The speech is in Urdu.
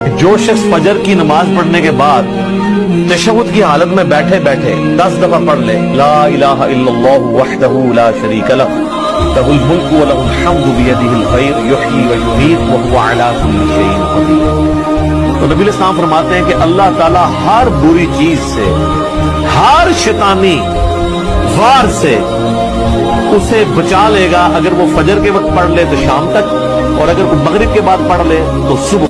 جو شخص فجر کی نماز پڑھنے کے بعد تشہد کی حالت میں بیٹھے بیٹھے دس دفعہ پڑھ لے، لا الہ الا اللہ وحدہ لا شریک لہ لہ الملک و لہ الحمد بیدہ الخیر، یحیی و یمیت وہو علا کل شیء قدیر۔ تو نبی علیہ السلام فرماتے ہیں کہ اللہ تعالی ہر بری چیز سے، ہر شیطانی وار سے اسے بچا لے گا۔ اگر وہ فجر کے وقت پڑھ لے تو شام تک، اور اگر وہ مغرب کے بعد پڑھ لے تو صبح